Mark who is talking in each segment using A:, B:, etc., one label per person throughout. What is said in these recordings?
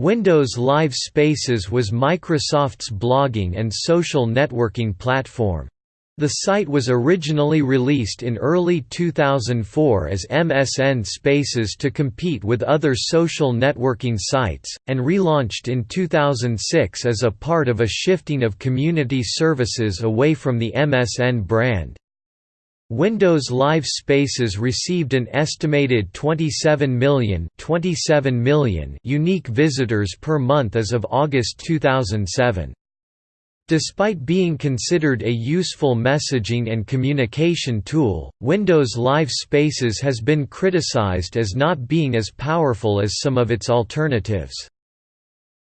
A: Windows Live Spaces was Microsoft's blogging and social networking platform. The site was originally released in early 2004 as MSN Spaces to compete with other social networking sites, and relaunched in 2006 as a part of a shifting of community services away from the MSN brand. Windows Live Spaces received an estimated 27 million, 27 million unique visitors per month as of August 2007. Despite being considered a useful messaging and communication tool, Windows Live Spaces has been criticized as not being as powerful as some of its alternatives.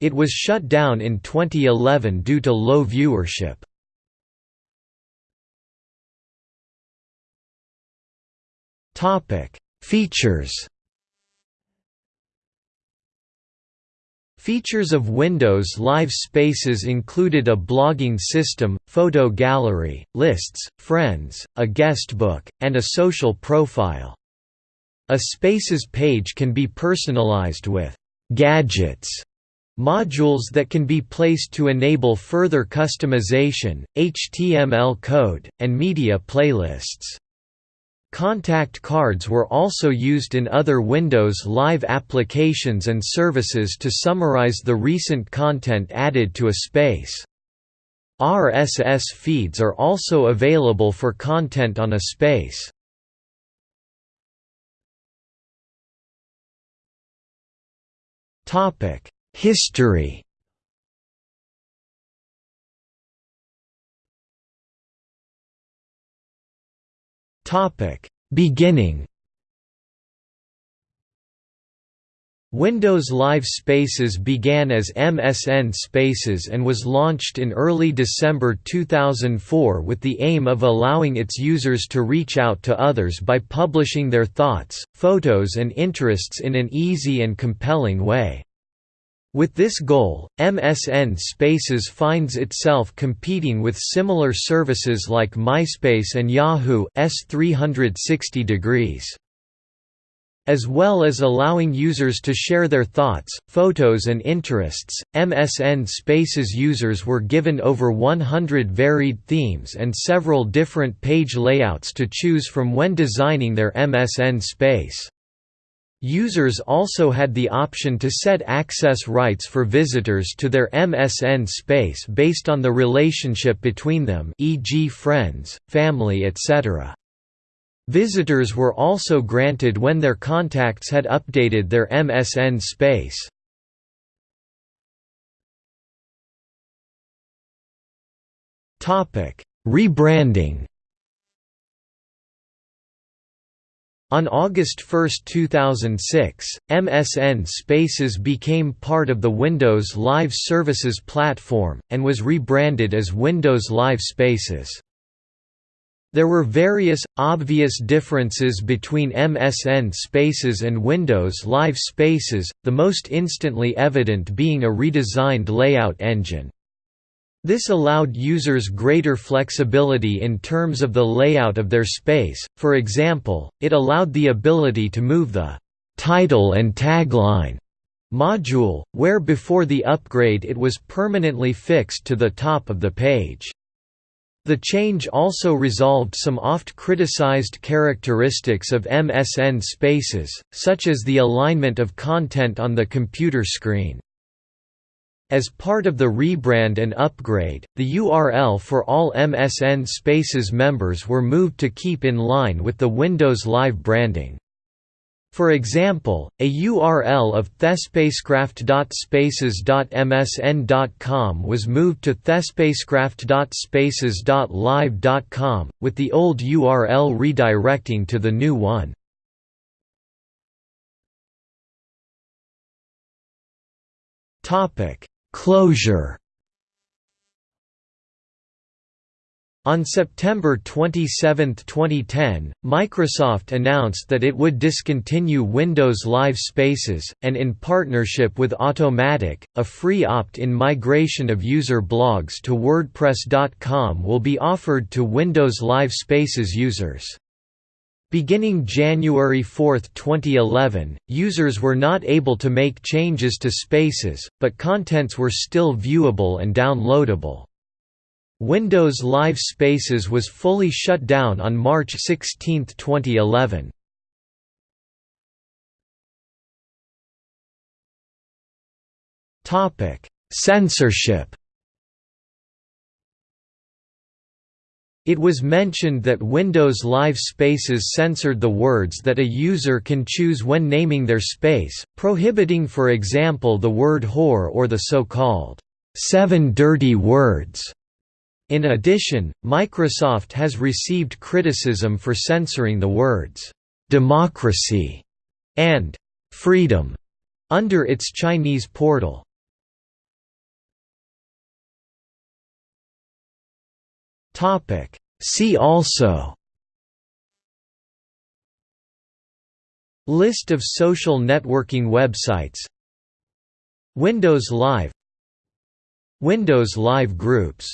A: It was shut down in 2011 due to low viewership. Features Features of Windows Live Spaces included a blogging system, photo gallery, lists, friends, a guest book, and a social profile. A Spaces page can be personalized with «gadgets» modules that can be placed to enable further customization, HTML code, and media playlists. Contact cards were also used in other Windows Live applications and services to summarize the recent content added to a space. RSS feeds are also available for content on a space. History Topic: Beginning. Windows Live Spaces began as MSN Spaces and was launched in early December 2004 with the aim of allowing its users to reach out to others by publishing their thoughts, photos and interests in an easy and compelling way. With this goal, MSN Spaces finds itself competing with similar services like MySpace and Yahoo S360 degrees. As well as allowing users to share their thoughts, photos and interests, MSN Spaces users were given over 100 varied themes and several different page layouts to choose from when designing their MSN space. Users also had the option to set access rights for visitors to their MSN space based on the relationship between them e.g. friends, family etc. Visitors were also granted when their contacts had updated their MSN space. Rebranding On August 1, 2006, MSN Spaces became part of the Windows Live Services platform, and was rebranded as Windows Live Spaces. There were various, obvious differences between MSN Spaces and Windows Live Spaces, the most instantly evident being a redesigned layout engine. This allowed users greater flexibility in terms of the layout of their space, for example, it allowed the ability to move the «title and tagline» module, where before the upgrade it was permanently fixed to the top of the page. The change also resolved some oft-criticized characteristics of MSN spaces, such as the alignment of content on the computer screen. As part of the rebrand and upgrade, the URL for all MSN Spaces members were moved to keep in line with the Windows Live branding. For example, a URL of thespacecraft.spaces.msn.com was moved to thespacecraft.spaces.live.com, with the old URL redirecting to the new one. Topic Closure On September 27, 2010, Microsoft announced that it would discontinue Windows Live Spaces, and in partnership with Automattic, a free opt-in migration of user blogs to WordPress.com will be offered to Windows Live Spaces users. Beginning January 4, 2011, users were not able to make changes to spaces, but contents were still viewable and downloadable. Windows Live Spaces was fully shut down on March 16, 2011. Censorship It was mentioned that Windows Live Spaces censored the words that a user can choose when naming their space, prohibiting for example the word whore or the so-called seven dirty words. In addition, Microsoft has received criticism for censoring the words democracy and freedom under its Chinese portal. Topic. See also List of social networking websites Windows Live Windows Live Groups